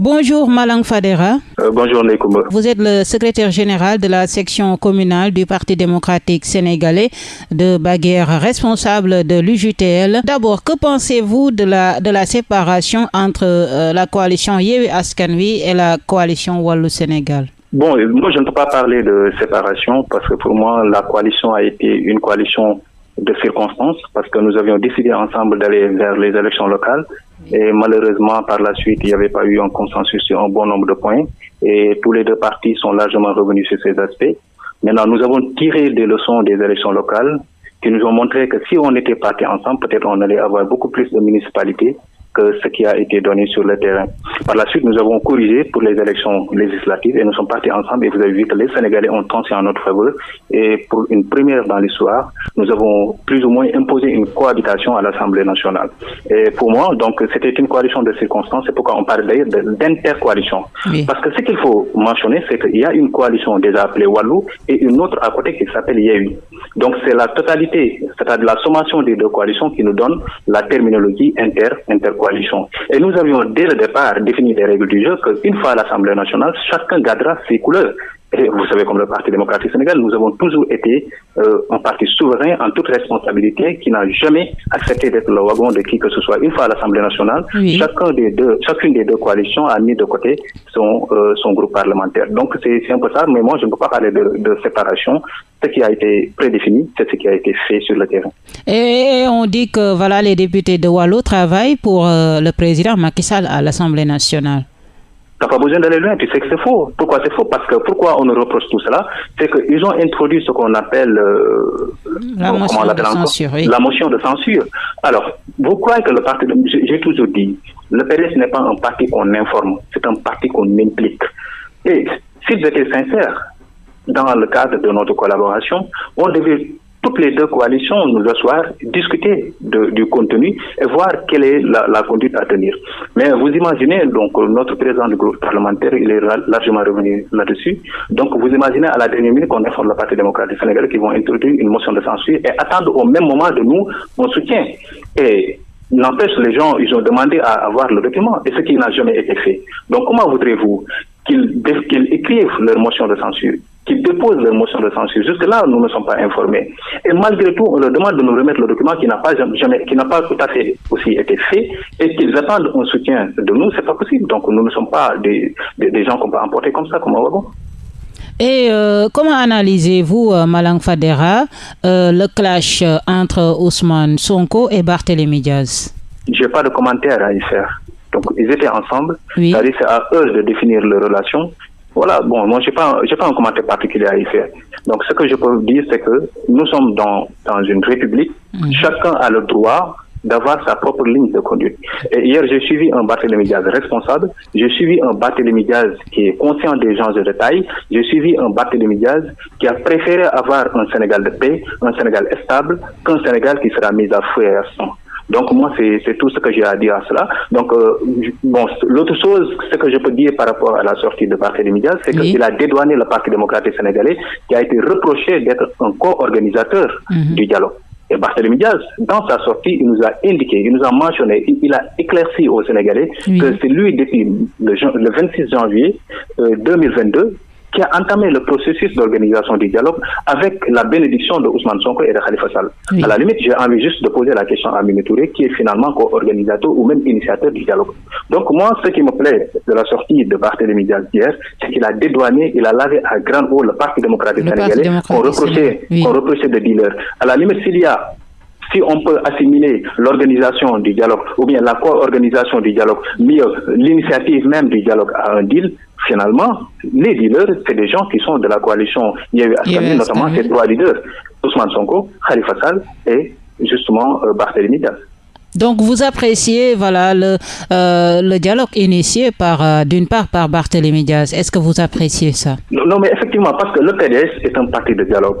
Bonjour Malang Fadera. Euh, bonjour Nekoumba. Vous êtes le secrétaire général de la section communale du Parti démocratique sénégalais de Baguère, responsable de l'UJTL. D'abord, que pensez-vous de la, de la séparation entre euh, la coalition Yewi Askanwi et la coalition Wallou Sénégal? Bon, moi je ne peux pas parler de séparation parce que pour moi la coalition a été une coalition de circonstances parce que nous avions décidé ensemble d'aller vers les élections locales. Et malheureusement par la suite il n'y avait pas eu un consensus sur un bon nombre de points. Et tous les deux partis sont largement revenus sur ces aspects. Maintenant nous avons tiré des leçons des élections locales qui nous ont montré que si on était partis ensemble peut-être on allait avoir beaucoup plus de municipalités que ce qui a été donné sur le terrain. Par la suite, nous avons corrigé pour les élections législatives et nous sommes partis ensemble et vous avez vu que les Sénégalais ont tenté en notre faveur et pour une première dans l'histoire, nous avons plus ou moins imposé une cohabitation à l'Assemblée nationale. Et pour moi, donc, c'était une coalition de circonstances, c'est pourquoi on parle d'ailleurs d'intercoalition. Parce que ce qu'il faut mentionner, c'est qu'il y a une coalition déjà appelée Wallou et une autre à côté qui s'appelle Yehui. Donc c'est la totalité, c'est-à-dire la sommation des deux coalitions qui nous donne la terminologie Et nous avions dès le départ défini des règles du jeu qu'une fois à l'Assemblée nationale, chacun gardera ses couleurs. Et vous savez, comme le Parti démocratique sénégal, nous avons toujours été euh, un parti souverain en toute responsabilité qui n'a jamais accepté d'être le wagon de qui que ce soit. Une fois à l'Assemblée nationale, chacun des deux, chacune des deux coalitions a mis de côté son, euh, son groupe parlementaire. Donc c'est un peu ça, mais moi je ne peux pas parler de, de séparation. Ce qui a été prédéfini, c'est ce qui a été fait sur le terrain. Et on dit que voilà, les députés de Wallo travaillent pour euh, le président Macky Sall à l'Assemblée nationale n'as pas besoin d'aller loin, tu sais que c'est faux. Pourquoi c'est faux? Parce que pourquoi on nous reproche tout cela? C'est qu'ils ont introduit ce qu'on appelle euh, la, motion de censure, la motion de censure. Alors, vous croyez que le parti, j'ai toujours dit, le PDS n'est pas un parti qu'on informe, c'est un parti qu'on implique. Et s'ils étaient sincères dans le cadre de notre collaboration, on devait toutes les deux coalitions nous asseoir, discuter du contenu et voir quelle est la, conduite à tenir. Mais vous imaginez, donc notre président du groupe parlementaire, il est largement revenu là-dessus. Donc vous imaginez à la dernière minute qu'on informe le Parti démocratique sénégalais qui vont introduire une motion de censure et attendre au même moment de nous mon soutien. Et N'empêche, les gens, ils ont demandé à avoir le document, et ce qui n'a jamais été fait. Donc, comment voudrez-vous qu'ils écrivent leur motion de censure? Qui déposent leur motion de censure. Jusque-là, nous ne sommes pas informés. Et malgré tout, on leur demande de nous remettre le document qui n'a pas jamais, qui n'a pas tout à fait aussi été fait et qu'ils attendent un soutien de nous, c'est pas possible. Donc, nous ne sommes pas des, des, gens qu'on peut emporter comme ça, comme un wagon. Et euh, comment analysez-vous, euh, Malang Fadera, euh, le clash entre Ousmane Sonko et Barthélémy Diaz? Je n'ai pas de commentaire à y faire. Donc, ils étaient ensemble. Oui. C'est à eux de définir leur relation. Voilà, bon, moi, je n'ai pas, pas un commentaire particulier à y faire. Donc, ce que je peux dire, c'est que nous sommes dans, dans une république. Mhm. Chacun a le droit d'avoir sa propre ligne de conduite. Et hier, j'ai suivi un Barthélémy Diaz responsable, j'ai suivi un Barthélémy Diaz qui est conscient des gens de détail, j'ai suivi un Barthélémy Diaz qui a préféré avoir un Sénégal de paix, un Sénégal stable, qu'un Sénégal qui sera mis à feu et à sang. Donc moi, c'est tout ce que j'ai à dire à cela. Donc, euh, bon, l'autre chose, ce que je peux dire par rapport à la sortie de Parti Diaz, c'est qu'il a dédouané le Parti démocratique sénégalais qui a été reproché d'être un co-organisateur mhm. du dialogue. Et Barthélémy Diaz, dans sa sortie, il nous a indiqué, il nous a mentionné, il, a éclairci aux Sénégalais que c'est lui, depuis le, 26 janvier 2022, euh, qui a entamé le processus d'organisation du dialogue avec la bénédiction de Ousmane Sonko et de Khalifa Sall. À la limite, j'ai envie juste de poser la question à Mimi Touré, qui est finalement co-organisateur ou même initiateur du dialogue. Donc moi, ce qui me plaît de la sortie de Barthélémy Diaz hier, c'est qu'il a dédouané, il a lavé à grand haut le Parti démocratique sénégalais qu'on reprochait, reprochait de dealer. À la limite, s'il y a si on peut assimiler l'organisation du dialogue ou bien la co-organisation du dialogue, mieux l'initiative même du dialogue à un deal, finalement, les dealers, c'est des gens qui sont de la coalition Yévi notamment ces trois leaders, Ousmane Sonko, Khalifa Sall et justement euh, Barthélémy Diaz. Donc vous appréciez voilà le, euh, dialogue initié par euh, d'une part par Barthélémy Diaz. Est-ce que vous appréciez ça? Non, mais effectivement parce que le PDS est un parti de dialogue.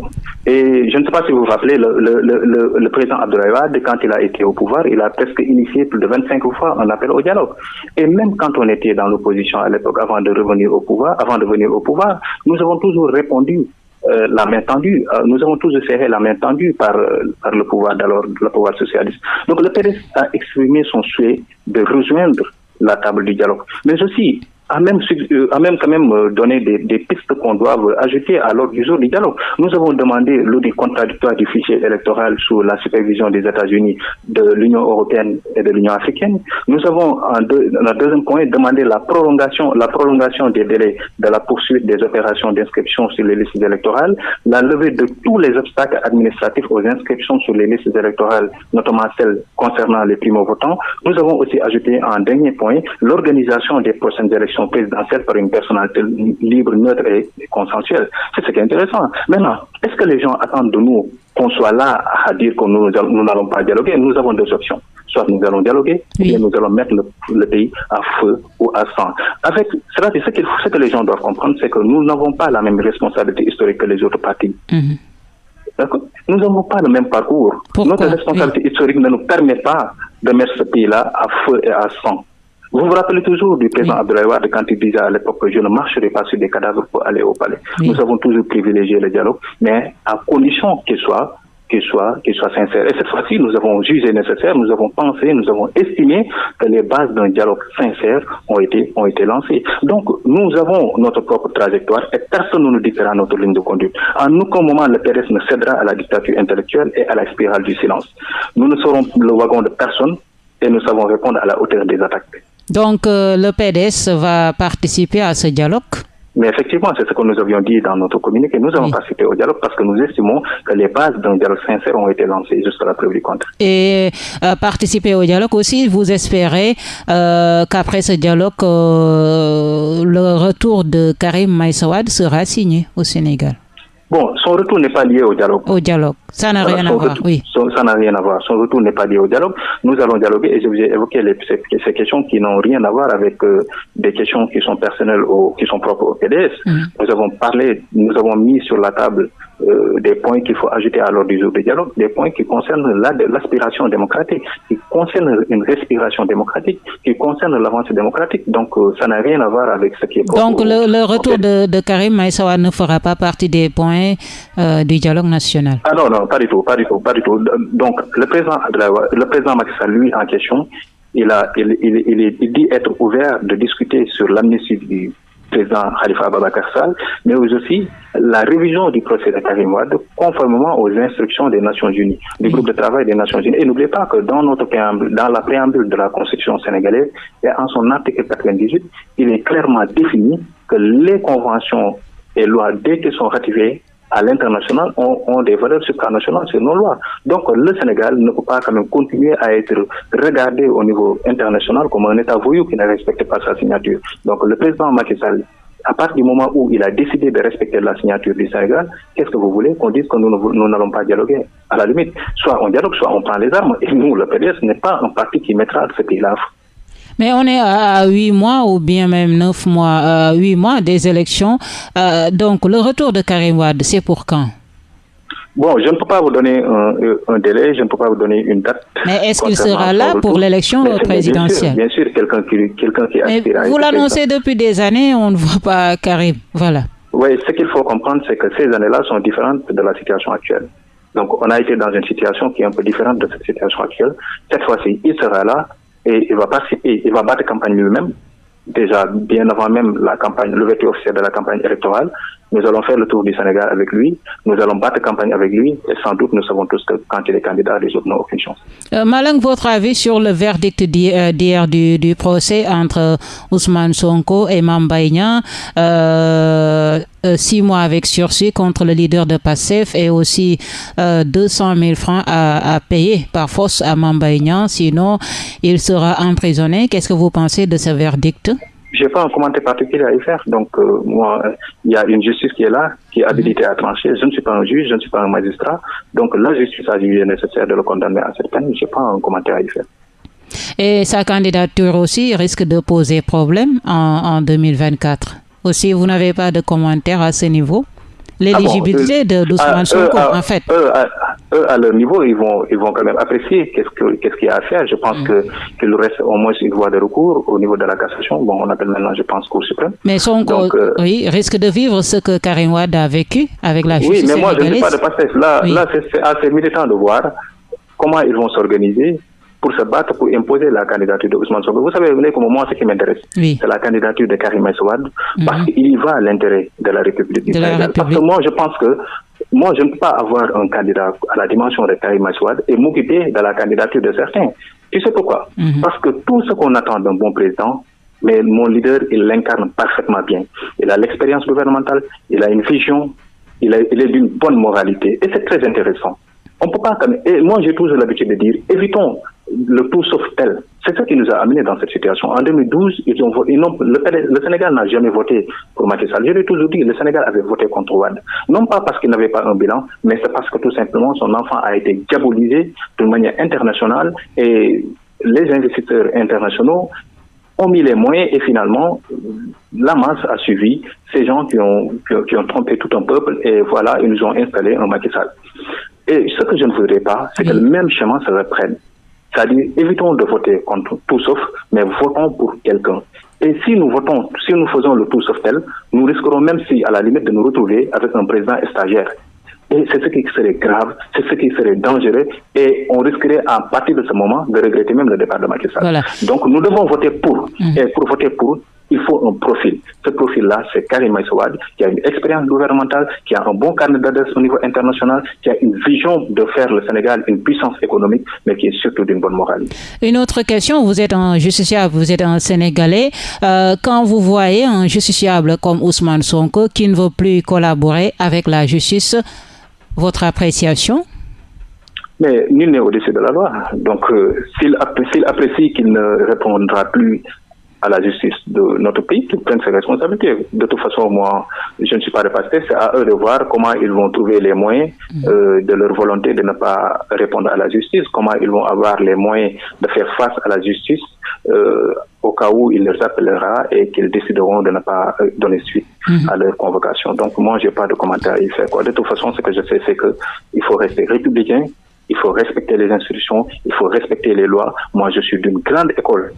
Et je ne sais pas si vous vous rappelez le, le, le, le président Abdoulaye quand il a été au pouvoir, il a presque initié plus de 25 fois un appel au dialogue. Et même quand on était dans l'opposition à l'époque avant de revenir au pouvoir, avant de venir au pouvoir, nous avons toujours répondu euh, la main tendue. Euh, nous avons tous serré la main tendue par, euh, par le pouvoir d'alors, le pouvoir socialiste. Donc le PDS a exprimé son souhait de rejoindre la table du dialogue. Mais aussi, a même, euh, même quand même euh, donné des, des pistes qu'on doit ajouter à l'ordre du jour du dialogue. Nous avons demandé l'audit contradictoire du fichier électoral sous la supervision des États-Unis, de l'Union européenne et de l'Union africaine. Nous avons, en, deux, deuxième point, demandé la prolongation, la prolongation des délais de la poursuite des opérations d'inscription sur les listes électorales, la levée de tous les obstacles administratifs aux inscriptions sur les listes électorales, notamment celles concernant les primo-votants. Nous avons aussi ajouté en dernier point l'organisation des prochaines élections présidentielle par une personnalité libre, neutre et consensuelle. C'est ce qui est intéressant. Maintenant, est-ce que les gens attendent de nous qu'on soit là à dire que nous n'allons pas dialoguer? Nous avons deux options. Soit nous allons dialoguer, ou bien nous allons mettre le, pays à feu ou à sang. Avec cela, ce, ce que les gens doivent comprendre, c'est que nous n'avons pas la même responsabilité historique que les autres partis. Mhm. Nous n'avons pas le même parcours. Notre responsabilité historique ne nous permet pas de mettre ce pays-là à feu et à sang. Vous vous rappelez toujours du président Abdoulaye Wade quand il disait à l'époque que je ne marcherai pas sur des cadavres pour aller au palais. Nous avons toujours privilégié le dialogue, mais à condition qu'il soit qu'il soit, qu'il soit sincère. Et cette fois-ci, nous avons jugé nécessaire, nous avons pensé, nous avons estimé que les bases d'un dialogue sincère ont été, ont été lancées. Donc, nous avons notre propre trajectoire et personne ne nous dictera notre ligne de conduite. En aucun moment, le PDS ne cédera à la dictature intellectuelle et à la spirale du silence. Nous ne serons le wagon de personne et nous savons répondre à la hauteur des attaques. Donc euh, le PDS va participer à ce dialogue mais effectivement, c'est ce que nous avions dit dans notre communiqué. Nous avons participé au dialogue parce que nous estimons que les bases d'un dialogue sincère ont été lancées jusqu'à la preuve du contraire. Et euh, participer au dialogue aussi, vous espérez euh, qu'après ce dialogue, le retour de Karim Maïsawad sera signé au Sénégal Bon, son retour n'est pas lié au dialogue. Au dialogue. Ça n'a rien à voir, oui. ça n'a rien à voir. Son retour n'est pas lié au dialogue. Nous allons dialoguer et je vous ai évoqué ces, questions qui n'ont rien à voir avec euh, des questions qui sont personnelles ou qui sont propres au PDS. Mm. Nous avons parlé, nous avons mis sur la table euh, des points qu'il faut ajouter à l'ordre du jour du dialogue, des points qui concernent l'aspiration démocratique, qui concernent une respiration démocratique, qui concernent l'avancée démocratique. Donc, euh, ça n'a rien à voir avec ce qui est Donc, le, retour de, de, Karim Maïsawa ne fera pas partie des points euh, du dialogue national Ah non, non, pas du tout, pas du tout, pas du tout. Donc, le président, le président Sall, lui, en question, il, a, il, il, il dit être ouvert de discuter sur l'amnistie du président Khalifa Ababakar Sall, mais aussi la révision du procès de Karim Wade conformément aux instructions des Nations Unies, du groupe de travail des Nations Unies. Et n'oubliez pas que dans notre préambule, dans la préambule de la Constitution sénégalaise, et en son article 98, il est clairement défini que les conventions et lois, dès sont ratifiées, à l'international ont, des valeurs supranationales sur nos lois. Donc le Sénégal ne peut pas quand même continuer à être regardé au niveau international comme un État voyou qui ne respecte pas sa signature. Donc le président Macky Sall, à partir du moment où il a décidé de respecter la signature du Sénégal, qu'est-ce que vous voulez qu'on dise que nous n'allons pas dialoguer? À la limite, soit on dialogue, soit on prend les armes. Et nous, le PDS, n'est pas un parti qui mettra ce pays-là mais on est à huit mois ou bien même neuf mois, huit mois des élections. Euh, donc le retour de Karim Wade, c'est pour quand? Bon, je ne peux pas vous donner un, délai, je ne peux pas vous donner une date. Mais est-ce qu'il sera là pour l'élection présidentielle? Bien sûr, quelqu'un qui, quelqu'un qui aspire Vous l'annoncez depuis des années, on ne voit pas Karim. Voilà. Oui, ce qu'il faut comprendre, c'est que ces années-là sont différentes de la situation actuelle. Donc, on a été dans une situation qui est un peu différente de cette situation actuelle. Cette fois-ci, il sera là et il va participer, il va battre campagne lui-même, déjà bien avant même la campagne, l'ouverture officielle de la campagne électorale. Nous allons faire le tour du Sénégal avec lui, nous allons battre campagne avec lui et sans doute nous savons tous que quand il est candidat, les autres n'ont aucune chance. Euh, Malang, votre avis sur le verdict d'hier du, du, procès entre Ousmane Sonko et Mambaïna, euh, euh, six mois avec sursis contre le leader de PASSEF et aussi euh, 200 000 francs à, à, payer par force à Mambaïna, sinon il sera emprisonné. Qu'est-ce que vous pensez de ce verdict? Je n'ai pas un commentaire particulier à y faire. Donc, euh, moi, il y a une justice qui est là, qui est habilitée à trancher. Je ne suis pas un juge, je ne suis pas un magistrat. Donc, la justice a jugé nécessaire de le condamner à cette peine. Je n'ai pas un commentaire à y faire. Et sa candidature aussi risque de poser problème en, en 2024. Aussi, vous n'avez pas de commentaire à ce niveau? L'éligibilité ah de d'Ousmane Sonko, en fait. Eux, eux, à leur niveau, ils vont, ils vont quand même apprécier qu'est-ce qu'il y a à faire. Je pense mm. que qu'il reste au moins une voie de recours au niveau de la cassation. Bon, on appelle maintenant, je pense, Cour suprême. Mais Sonko, euh, oui, risque de vivre ce que Karim Wade a vécu avec la justice Oui, mais moi, je ne suis pas de passer. Là, là c'est assez militant de voir comment ils vont s'organiser pour se battre pour imposer la candidature de Ousmane Sonko. Vous savez, comme moi, ce qui m'intéresse, c'est la candidature de Karim Souad, mhm. parce qu'il y va à l'intérêt de la République du Sénégal. Parce que moi, je pense que moi, je ne peux pas avoir un candidat à la dimension de Karim Souad et m'occuper de la candidature de certains. Tu sais pourquoi? Mhm. Parce que tout ce qu'on attend d'un bon président, mais mon leader, il l'incarne parfaitement bien. Il a l'expérience gouvernementale, il a une vision, il, il est d'une bonne moralité. Et c'est très intéressant. On peut pas. Et moi, j'ai toujours l'habitude de dire évitons le tout sauf tel. C'est ça qui nous a amenés dans cette situation. En 2012, ils ont, le, Sénégal n'a jamais voté pour Macky Sall. Je l'ai toujours dit, le Sénégal avait voté contre Ouad. Non pas parce qu'il n'avait pas un bilan, mais c'est parce que tout simplement son enfant a été diabolisé d'une manière internationale et les investisseurs internationaux ont mis les moyens et finalement, la masse a suivi ces gens qui ont, qui ont trompé tout un peuple et voilà, ils nous ont installé un Macky Sall. Et ce que je ne voudrais pas, c'est que le même chemin se reprenne. C'est-à-dire, évitons de voter contre tout sauf, mais votons pour quelqu'un. Et si nous votons, si nous faisons le tout sauf tel, nous risquerons même si, à la limite, de nous retrouver avec un président stagiaire. Et c'est ce qui serait grave, c'est ce qui serait dangereux, et on risquerait à partir de ce moment de regretter même le départ de Macky Sall. Donc nous devons voter pour. Mmh. Et pour voter pour, il faut un profil. Ce profil-là, c'est Karim Maïsouad, qui a une expérience gouvernementale, qui a un bon carnet d'adresse au niveau international, qui a une vision de faire le Sénégal une puissance économique, mais qui est surtout d'une bonne morale. Une autre question, vous êtes un justiciable, vous êtes un Sénégalais. Euh, quand vous voyez un justiciable comme Ousmane Sonko qui ne veut plus collaborer avec la justice, votre appréciation? Mais nul n'est au-dessus de la loi. Donc, euh, s'il apprécie qu'il ne répondra plus à la justice de notre pays qui prennent ses responsabilités. De toute façon, moi, je ne suis pas repassé. C'est à eux de voir comment ils vont trouver les moyens mm. euh, de leur volonté de ne pas répondre à la justice, comment ils vont avoir les moyens de faire face à la justice euh, au cas où il les appellera et qu'ils décideront de ne pas euh, donner suite mm. à leur convocation. Donc moi, j'ai pas de commentaire à y faire. Quoi. De toute façon, ce que je sais, c'est que il faut rester républicain, il faut respecter les institutions, il faut respecter les lois. Moi, je suis d'une grande école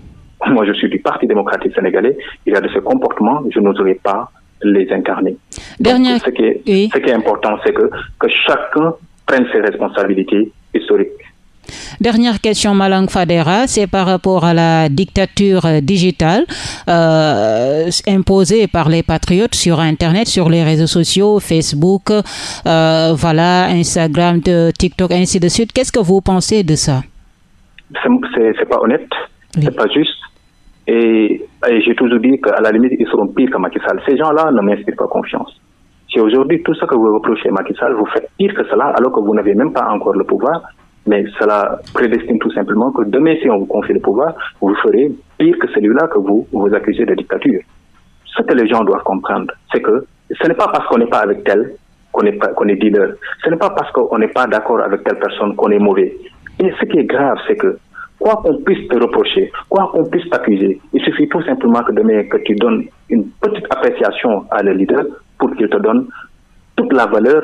moi je suis du Parti démocratique sénégalais, il y a de ces comportements, je n'oserais pas les incarner. Dernière... ce, qui est, ce qui est important, c'est que, que chacun prenne ses responsabilités historiques. Dernière question, Malang Fadera, c'est par rapport à la dictature digitale euh, imposée par les patriotes sur Internet, sur les réseaux sociaux, Facebook, euh, voilà, Instagram, TikTok, ainsi de suite. Qu'est-ce que vous pensez de ça? C'est pas honnête, c'est pas juste. Et, j'ai toujours dit qu'à la limite, ils seront pires que Macky Sall. Ces gens-là ne m'inspirent pas confiance. Si aujourd'hui, tout ce que vous reprochez à Macky Sall, vous faites pire que cela, alors que vous n'avez même pas encore le pouvoir, mais cela prédestine tout simplement que demain, si on vous confie le pouvoir, vous ferez pire que celui-là que vous vous accusez de dictature. Ce que les gens doivent comprendre, c'est que ce n'est pas parce qu'on n'est pas avec tel qu'on est, qu'on est dealer. Ce n'est pas parce qu'on n'est pas d'accord avec telle personne qu'on est mauvais. Et ce qui est grave, c'est que quoi qu'on puisse te reprocher, quoi qu'on puisse t'accuser, il suffit tout simplement que demain tu donnes une petite appréciation à le leader pour qu'il te donne toute la valeur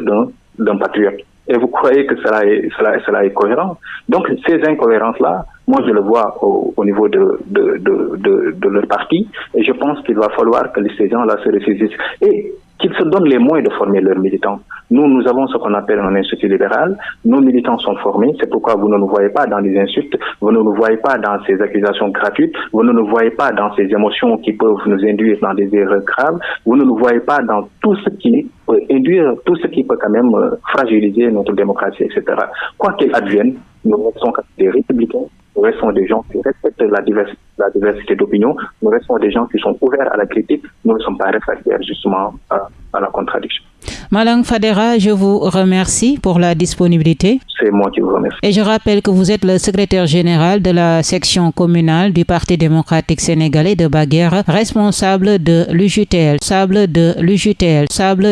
d'un patriote. Et vous croyez que cela est, cela, cela est cohérent? Donc ces incohérences-là, moi je le vois au, au niveau de, de, de, de, leur parti, et je pense qu'il va falloir que ces gens-là se ressaisissent. Et qu'ils se donnent les moyens de former leurs militants. Nous, nous avons ce qu'on appelle un institut libéral. Nos militants sont formés. C'est pourquoi vous ne nous voyez pas dans les insultes. Vous ne nous voyez pas dans ces accusations gratuites. Vous ne nous voyez pas dans ces émotions qui peuvent nous induire dans des erreurs graves. Vous ne nous voyez pas dans tout ce qui peut induire, tout ce qui peut quand même euh, fragiliser notre démocratie, etc. Quoi qu'il advienne, nous sommes des républicains nous restons des gens qui respectent la diversité, la diversité d'opinion. Nous restons des gens qui sont ouverts à la critique. Nous ne sommes pas réfractaires justement à, à la contradiction. Malang Fadera, je vous remercie pour la disponibilité. C'est moi qui vous remercie. Et je rappelle que vous êtes le secrétaire général de la section communale du Parti démocratique sénégalais de Baguère, responsable de l'UJTL, sable de l'UJTL, sable